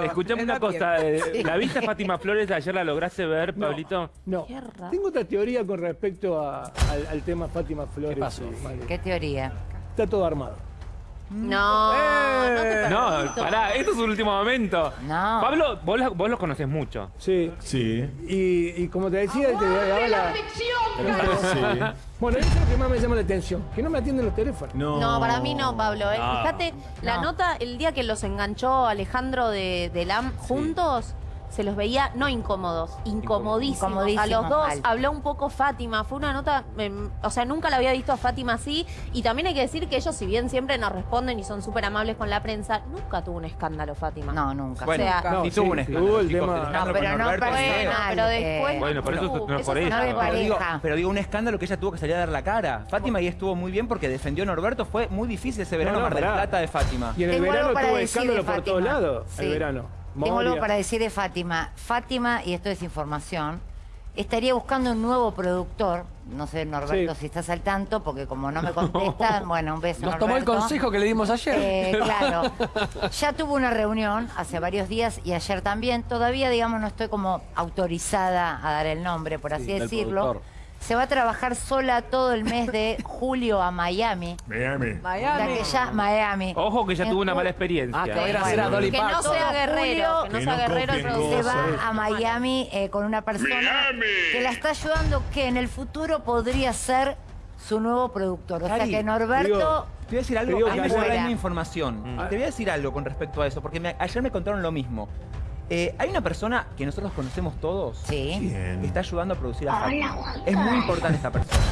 Escuchame una cosa, eh, ¿la viste a Fátima Flores ayer? ¿La lograste ver, No. Pablito? No. Tengo otra teoría con respecto a- al, al tema Fátima Flores. ¿Qué pasó? Mario. ¿Qué teoría? Está todo armado. No, no te No, pará, esto es un último momento. No. Pablo, vos, lo- vos los conoces mucho. Sí. Sí. Y, y como te decía, te daba la... Sí. Bueno, eso es lo que más me llama la atención, que no me atienden los teléfonos. No. No, para mí no, Pablo. ¿eh? No. Fíjate, la No. nota, el día que los enganchó Alejandro de, de LAM juntos, se los veía no incómodos, incomodísimos. Incomodísimos, a los dos mal. habló un poco Fátima. Fue una nota, o sea, nunca la había visto a Fátima así. Y también hay que decir que ellos, si bien siempre nos responden y son súper amables con la prensa, nunca tuvo un escándalo Fátima. No, nunca. Bueno, O sea, No, y sí, tuvo un escándalo, el chicos, el No, pero no Norberto Bueno, pero eh, después... Bueno, por eso no es por eso no Pero digo, pero un escándalo que ella tuvo que salir a dar la cara. Fátima ahí estuvo muy bien porque defendió a Norberto. Fue muy difícil ese verano No, no, Mar del. Plata de Fátima. Y en el verano tuvo escándalo por todos lados, Sí. el verano. Tengo algo para decir de Fátima. Fátima, y esto es información, estaría buscando un nuevo productor. No sé, Norberto, Sí. si estás al tanto, porque como no me contestan, bueno, un beso. Nos tomó el consejo que le dimos ayer. Eh, claro. Ya tuvo una reunión hace varios días y ayer también. Todavía, digamos, no estoy como autorizada a dar el nombre, por así Sí, decirlo. Se va a trabajar sola todo el mes de julio a Miami. Miami. O sea que ya Miami. Ojo que ya En tuvo una mala experiencia. Ah, que Bueno, a Dolly no sea guerrero, que no sea guerrero Se va a Miami eh, con una persona que la está ayudando que en el futuro podría ser su nuevo productor. O sea que Norberto... digo, Te voy a decir algo, digo a mí me la información. Mm. Te voy a decir algo con respecto a eso, porque me- ayer me contaron lo mismo. Eh, hay una persona que nosotros conocemos todos Sí. Que está ayudando a producir a. Es muy importante esta persona.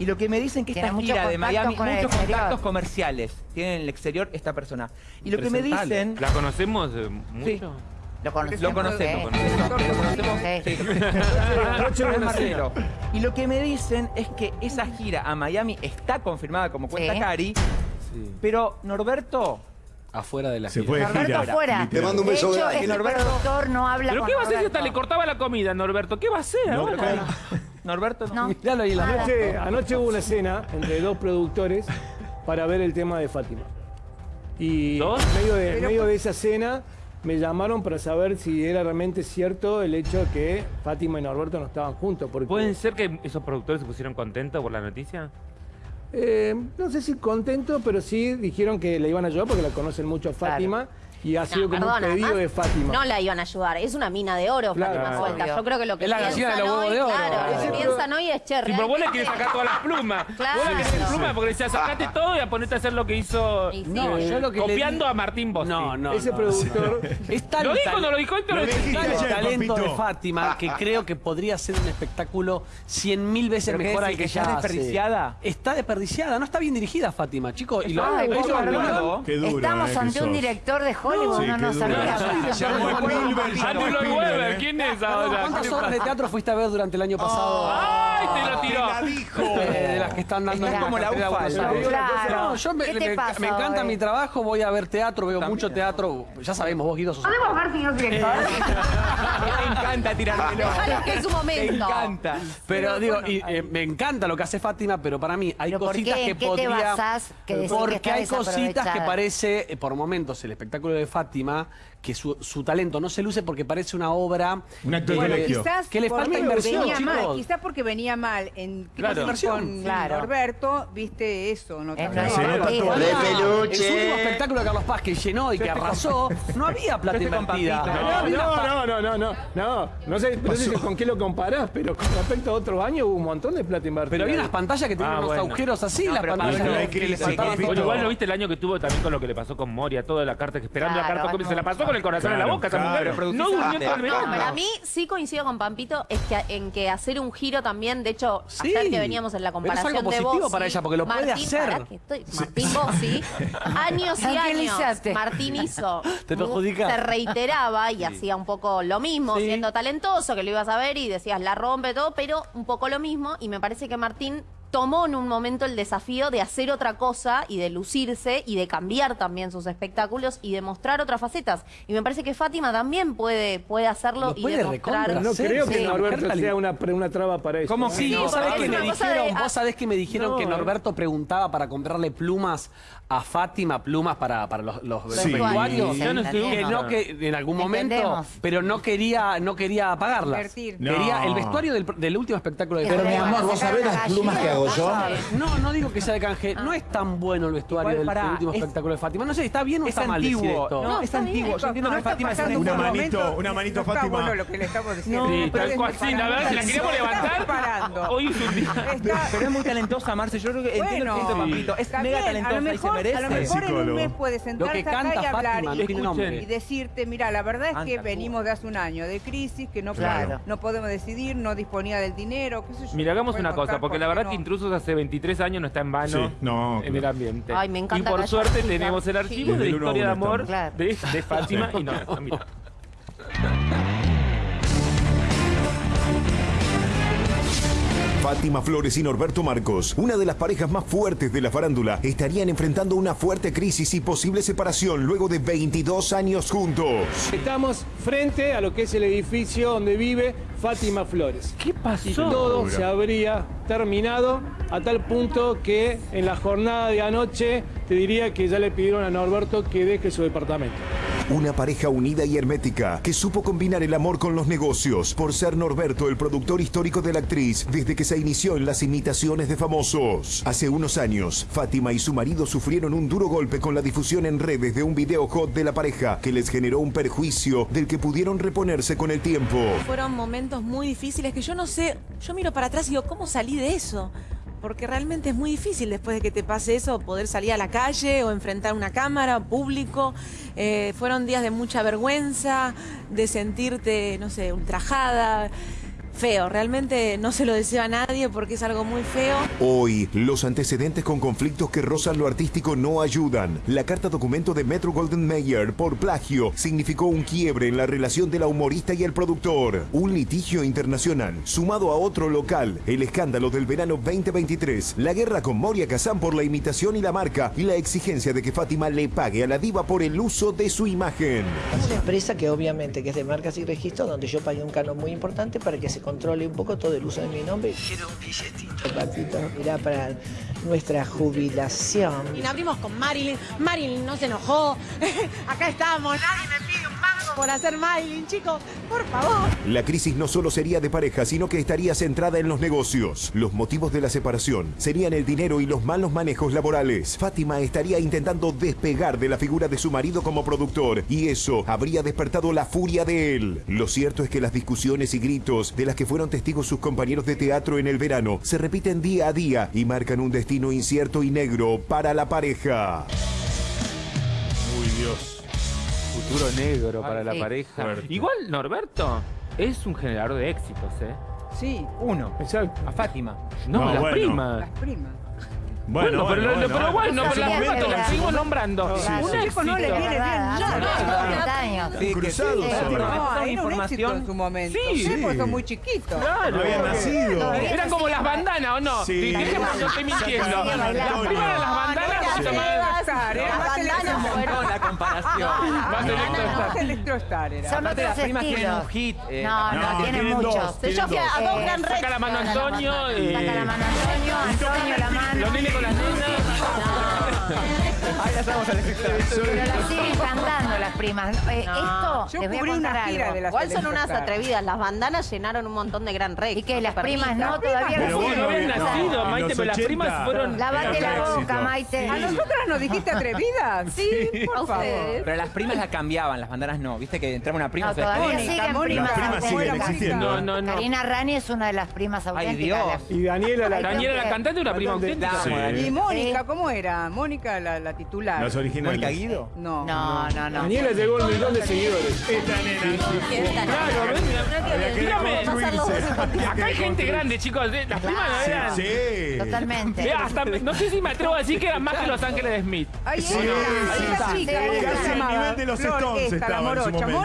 Y lo que me dicen que Tiene esta gira de Miami, con muchos contactos comerciales tiene en el exterior esta persona. Y lo que me dicen, ¿La conocemos eh, mucho? Lo conocemos. lo conocemos, ¿eh? lo conocemos, Sí. sí. Cena. Y lo que me dicen es que esa gira a Miami está confirmada como cuenta Sí. Cari, Sí. pero Norberto Afuera de la Se gira. fue de Norberto gira. afuera. Te mando un De beso hecho, grande. este Norberto- productor no habla ¿Pero con qué va a hacer si hasta le cortaba la comida, Norberto? ¿Qué va a hacer No, ahora? Cari. Norberto no. No. Miralo ahí en la Nada. Anoche, anoche hubo una cena entre dos productores para ver el tema de Fátima. Y ¿Dos? en medio de, en medio de esa cena me llamaron para saber si era realmente cierto el hecho de que Fátima y Norberto no estaban juntos. Porque, ¿Pueden ser que esos productores se pusieron contentos por la noticia? Eh, no sé si contento, pero sí dijeron que la iban a ayudar porque la conocen mucho a Fátima y ha sido No, como perdona, un pedido de Fátima. No la iban a ayudar, es una mina de oro, Claro. Fátima Suelta. Yo creo que lo que Es la piensan de los huevos hoy, de oro. claro, lo que piensan hoy es che, Sí, pero vos le querés sacar todas las plumas. Claro. Vos le querés plumas porque decías, sacate todo y a ponerte a hacer lo que hizo Y sí. No, yo lo que le copiando di- a Martín Bossi. No, no. Ese no. productor. Es tal ¿Lo dijo no lo dijo? Tal el ayer, talento de Fátima que creo que podría ser un espectáculo cien mil veces ¿Pero mejor al que está ya hace. desperdiciada? Está desperdiciada, no está bien dirigida Fátima, chicos. Y lo, Estamos eh, ante un director de Hollywood, Sí, no qué duro. Spielberg, Webber, eh. ¿quién es? ¿Cuántas ¿Qué obras de pasa? teatro fuiste a ver durante el año pasado? ¡Ay, te lo Te tiró! la dijo. Eh, de las que están dando Es en como la UFA. Claro. No, yo me, ¿Qué te me- me encanta mi trabajo, voy a ver teatro, veo También. mucho teatro. Ya sabemos, vos Guido sos... Me encanta tirármelo. Déjalo que es su Me momento. encanta. Pero digo, y, eh, me encanta lo que hace Fátima, pero para mí hay ¿Pero por cositas que ¿En qué te podría... que que porque hay cositas que parece, eh, por momentos, el espectáculo de Fátima, que su, su talento no se luce porque parece una obra... Un acto de colegio. quizás Que le falta inversión, chicos. mal, quizás porque venía mal en Claro. con Inversión. Claro. Norberto, viste eso, no Es partido. todo. De En su peluche. último espectáculo de Carlos Paz que llenó y que arrasó, no había plata invertida. No, No, no, no, no, no, no, no sé, no sé con qué lo comparás, pero con respecto a otros años hubo un montón de plata invertida. Pero había unas pantallas que tenían Ah, unos bueno. agujeros así, No, las pantallas no, igual lo viste el año que tuvo también con lo que le pasó con Moria, toda la carta, esperando Claro, la carta, se la pasó con el corazón en la boca esa claro. mujer. No durmió todo el No, verano. para mí sí coincido con Pampito es que en que hacer un giro también, de hecho, Sí. ayer que veníamos en la comparación algo de positivo Bossi, para ella, porque lo puede Martín, hacer. que estoy- Martín Bossi, años y años. Martín hizo, Te perjudica. se reiteraba y hacía un poco lo mismo, Sí. siendo talentoso, que lo ibas a ver y decías la rompe todo, pero un poco lo mismo y me parece que Martín tomó en un momento el desafío de hacer otra cosa y de lucirse y de cambiar también sus espectáculos y de mostrar otras facetas. Y me parece que Fátima también puede, puede hacerlo Lo y puede demostrar. No hacer, creo que sí. Norberto Mujer sea una, una traba para eso. ¿Cómo. Sí, Sí, vos sabés que me dijeron, de- vos sabés que me dijeron No, que eh. Norberto preguntaba para comprarle plumas a Fátima, plumas para, para los, los Sí, vestuarios. Yo no que entendemos. no que en algún momento, Entendemos. pero no quería, no quería pagarlas. Quería el vestuario del, del último espectáculo de Pero, mi amor, ¿vos sabés las plumas que hago yo? No, no digo que sea de canje. No es tan bueno el vestuario del, último es- espectáculo de Fátima. No sé, ¿está bien o Es está mal decir antiguo. esto? No, No, es antiguo. Yo entiendo No que Fátima es Una manito, una manito, no está Fátima. bueno lo que le estamos diciendo. Sí, tal cual. Sí, la verdad, si la queríamos levantar, Parando. hoy es un día. Pero es muy talentosa, Marce. Yo creo que entiendo Bueno, que papito. Es mega talentosa a lo y se mejor, merece. a lo mejor en un mes puede sentarse acá y hablar y, decirte, mira, la verdad es que venimos de hace un año de crisis, que no, podemos decidir, no disponía del dinero, qué sé yo. Mira, hagamos una cosa, porque la verdad que. Intrusos hace 23 años no está en vano Sí, no, en claro. el ambiente. Ay, me encanta y por suerte tenemos el archivo de la historia de amor de, de Fátima y Norberto. Mira. Fátima Flores y Norberto Marcos, una de las parejas más fuertes de la farándula, estarían enfrentando una fuerte crisis y posible separación luego de 22 años juntos. Estamos frente a lo que es el edificio donde vive Fátima Flores. ¿Qué pasó? Todo se habría terminado a tal punto que en la jornada de anoche te diría que ya le pidieron a Norberto que deje su departamento. Una pareja unida y hermética que supo combinar el amor con los negocios por ser Norberto el productor histórico de la actriz desde que se inició en las imitaciones de famosos. Hace unos años, Fátima y su marido sufrieron un duro golpe con la difusión en redes de un video hot de la pareja que les generó un perjuicio del que pudieron reponerse con el tiempo. Fueron momentos muy difíciles que yo no sé, yo miro para atrás y digo, ¿cómo salí de eso? Porque realmente es muy difícil después de que te pase eso poder salir a la calle o enfrentar una cámara, público. Eh, fueron días de mucha vergüenza, de sentirte, no sé, ultrajada. Feo, realmente no se lo deseo a nadie porque es algo muy feo. Hoy, los antecedentes con conflictos que rozan lo artístico no ayudan. La carta documento de Metro Golden Mayer por plagio significó un quiebre en la relación de la humorista y el productor. Un litigio internacional, sumado a otro local, el escándalo del verano 2023, la guerra con Moria Kazan por la imitación y la marca, y la exigencia de que Fátima le pague a la diva por el uso de su imagen. Una empresa que obviamente que es de marcas y registros, donde yo pagué un canon muy importante para que se controle un poco todo el uso de mi nombre. Quiero un billetito, papito, mirá, para nuestra jubilación. Y nos abrimos con Marilyn. Marilyn no se enojó. Acá estamos. Nadie me pide por hacer Marilyn, chicos. Por favor. La crisis no solo sería de pareja, sino que estaría centrada en los negocios. Los motivos de la separación serían el dinero y los malos manejos laborales. Fátima estaría intentando despegar de la figura de su marido como productor y eso habría despertado la furia de él. Lo cierto es que las discusiones y gritos de las que fueron testigos sus compañeros de teatro en el verano se repiten día a día y marcan un destino incierto y negro para la pareja. Uy, Dios. Futuro negro para la sí. pareja. Igual Norberto es un generador de éxitos, ¿eh? Sí, Uno. Exacto. A Fátima. No, No, las bueno. primas. las primas. Bueno, pero, lo- pero bueno, pero sí las verdad. las seguimos nombrando. Claro. Un Sí, chico, no le éxito. viene bien nada. hace No, 40 años. Sí, que Cruzados sí. ahora. No, era un éxito información. en su momento. Sí. Sí, porque son muy chiquitos. Claro. No había nacido. Eran como las bandanas, ¿o no? Sí. Dejemos que no estoy mintiendo. Las Antonio. primas eran las bandanas. no, más- Electrostar, era Las más bandanas Electrostar. fueron- la comparación. Más de Más Electrostar era. Son Aparte, otros las primas tienen un hit, eh, no, no, no, tienen tienen muchos. dos, Sí, yo fui a, a Eh, dos Gran. Saca la mano Antonio. eh, Saca la mano Antonio, Antonio la mano. Los nenes con las nenas. Ahí estamos al Pero las siguen cantando las primas. Eh, No. Esto, Yo les voy a cubrí contar una gira algo. de las Igual son unas atrevidas. Las bandanas llenaron un montón de Gran Rex. Y que las primas no, todavía Pero No, no habían no. nacido, Maite, pero las 80. primas fueron. Lávate la Éxito. boca, Maite. ¿A nosotras nos dijiste atrevidas? Sí, por favor. Pero las primas la cambiaban, las bandanas no. Viste que entraba una prima. No, todavía siguen Mónica. primas Las primas siguen auténticas. existiendo. No, no, no. Karina Rani es una de las primas auténticas. Dios. Y Daniela la Daniela la cantante una prima auténtica. Sí. Y Mónica, ¿cómo era? Mónica, la, la titular. Mónica Guido. No. No, no, no. Daniela llegó al millón de seguidores. Esta nena. Claro, acá hay gente grande, chicos. Las primas eran. Sí. Totalmente. Hasta, no sé si me atrevo a decir que eran más que los Ángeles de Smith. Ahí Sí, era, sí, esa sí. chica, ¿cómo se Casi al llamaba? nivel de los Stones estaba en su momento.